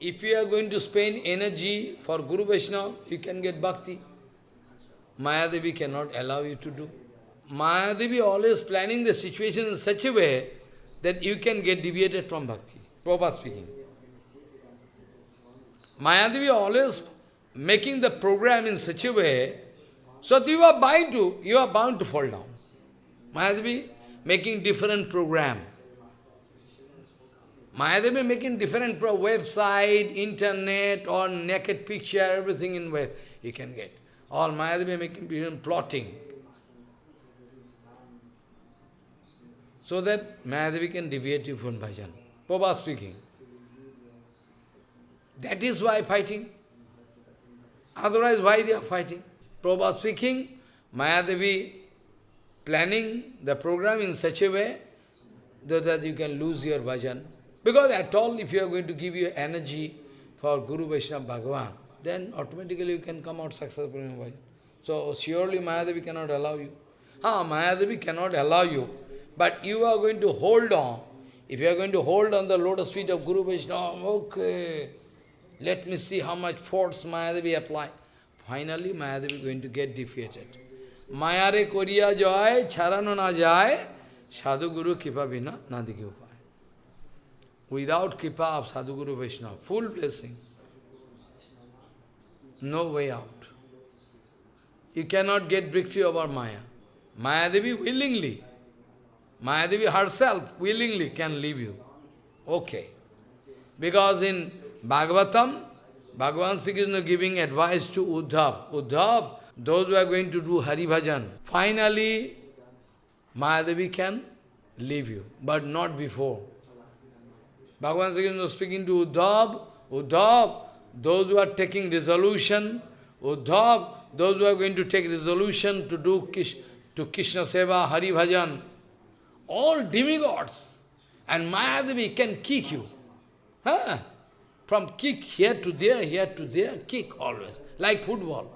If you are going to spend energy for Guru Vaishnava, you can get bhakti. Mayadevi cannot allow you to do. Mayadevi always planning the situation in such a way that you can get deviated from bhakti. Prabhupada speaking. Mayadevi always making the program in such a way, so you are bound to, you are bound to fall down. Mayadevi making different program. Mayadevi making different pro website, internet, or naked picture, everything in where you can get. All Mayadevi making even plotting. So that Mayadevi can deviate you from bhajan. Prabhupada speaking. That is why fighting. Otherwise, why they are fighting? Prabhupada speaking, Mayadevi planning the program in such a way that you can lose your bhajan. Because at all, if you are going to give your energy for Guru Vaishnava Bhagavan, then automatically you can come out successful in bhajan. So surely Mayadevi cannot allow you. Ah, Mayadevi cannot allow you. But you are going to hold on. If you are going to hold on the lotus feet of Guru Vaishnava, okay, let me see how much force Mayadevi apply. Finally, Mayadevi is going to get defeated. Mayare koriya joy, charano na jai, sadhu guru kipa bina nadiki upay. Without kipa of sadhu guru Vaishnava, full blessing. No way out. You cannot get victory over Maya. Mayadevi willingly, Mayadevi herself willingly can leave you. Okay. Because in Bhagavatam, Bhagavan Sri Krishna giving advice to Uddhav. Uddhav, those who are going to do Hari Bhajan, finally Mayadevi can leave you, but not before. Bhagavan Sri Krishna speaking to Uddhav, Uddhav, those who are taking resolution, Uddhav, those who are going to take resolution to do Kish, to Krishna Seva, Hari Bhajan, all demigods, and Mayadevi can kick you. Huh? From kick here to there, here to there, kick always, like football.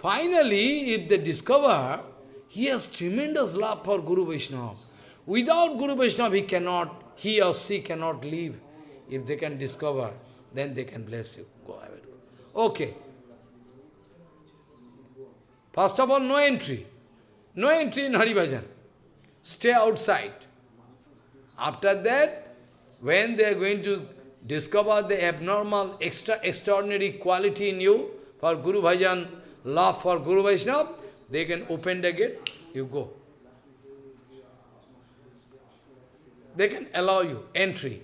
Finally, if they discover, he has tremendous love for Guru Vaishnava. Without Guru Vaishnava, he cannot, he or she cannot live. If they can discover, then they can bless you. Go ahead. Okay. First of all, no entry. No entry in Hari Bhajan. Stay outside. After that, when they are going to discover the abnormal, extra extraordinary quality in you for Guru Bhajan, love for Guru Vaishnava, they can open the gate, you go. They can allow you entry.